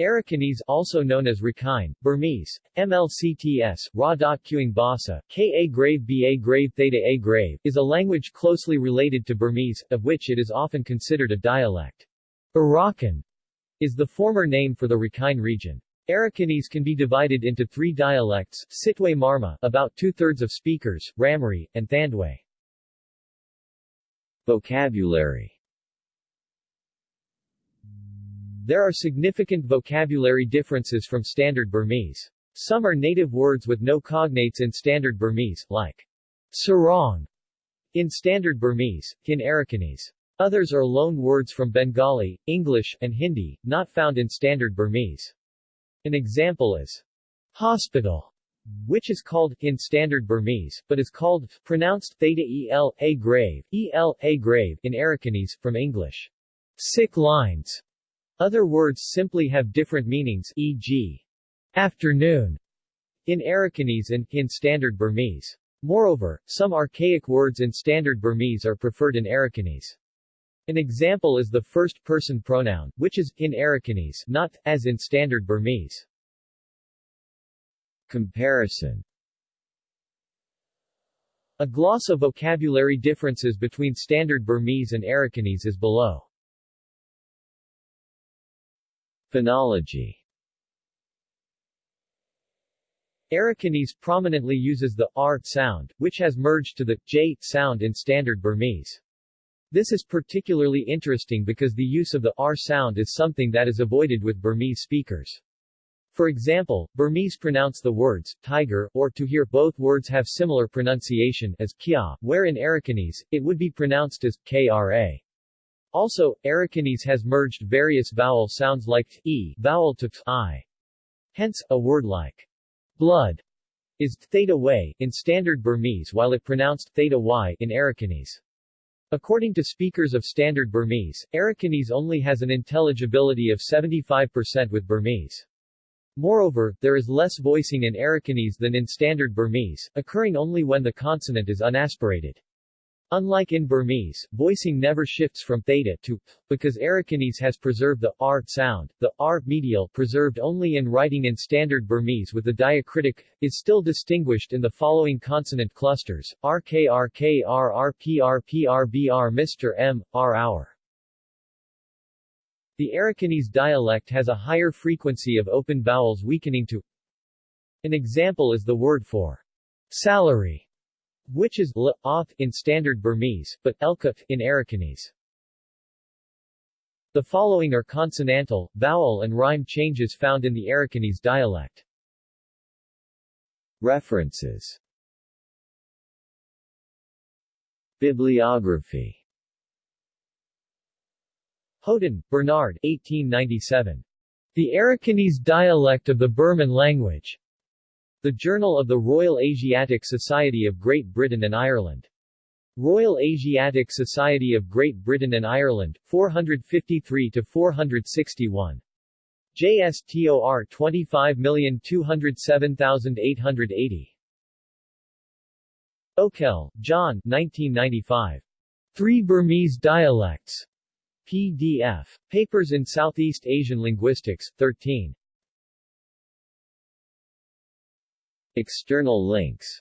Arakanese also known as Rakhine, Burmese, MLCTS, Ra.Quing Basa, Ka grave Ba grave Theta A grave, is a language closely related to Burmese, of which it is often considered a dialect. Arakan is the former name for the Rakhine region. Arakanese can be divided into three dialects, Sittwe Marma about two-thirds of speakers, Ramree, and Thandwe. Vocabulary There are significant vocabulary differences from Standard Burmese. Some are native words with no cognates in Standard Burmese, like sarong in Standard Burmese, in Arakanese. Others are loan words from Bengali, English, and Hindi, not found in Standard Burmese. An example is hospital, which is called, in Standard Burmese, but is called, pronounced theta el, a grave, el, a grave, in Arakanese, from English. Sick lines, other words simply have different meanings e.g. afternoon in Arakanese and, in Standard Burmese. Moreover, some archaic words in Standard Burmese are preferred in Arakanese. An example is the first-person pronoun, which is, in Arakanese, not, as in Standard Burmese. Comparison A gloss of vocabulary differences between Standard Burmese and Arakanese is below. Phonology Arakanese prominently uses the r sound, which has merged to the j sound in Standard Burmese. This is particularly interesting because the use of the r sound is something that is avoided with Burmese speakers. For example, Burmese pronounce the words tiger or to hear both words have similar pronunciation as kya, where in Arakanese, it would be pronounced as kra. Also, Arakanese has merged various vowel sounds like e vowel to t, i. Hence, a word like blood is theta way in Standard Burmese while it pronounced theta y in Arakanese. According to speakers of Standard Burmese, Arakanese only has an intelligibility of 75% with Burmese. Moreover, there is less voicing in Arakanese than in Standard Burmese, occurring only when the consonant is unaspirated. Unlike in Burmese, voicing never shifts from theta to th, because Arakanese has preserved the r sound. The r medial, preserved only in writing in Standard Burmese with the diacritic, is still distinguished in the following consonant clusters: r k r k r r p r p r b r Mr. m, r. The Arakanese dialect has a higher frequency of open vowels weakening to. An example is the word for salary which is l oth in Standard Burmese, but elkut in Arakanese. The following are consonantal, vowel and rhyme changes found in the Arakanese dialect. References Bibliography Houghton, Bernard 1897. The Arakanese dialect of the Burman language. The Journal of the Royal Asiatic Society of Great Britain and Ireland. Royal Asiatic Society of Great Britain and Ireland, 453-461. JSTOR 25207880. Okell, John 1995. Three Burmese Dialects. PDF. Papers in Southeast Asian Linguistics, 13. External links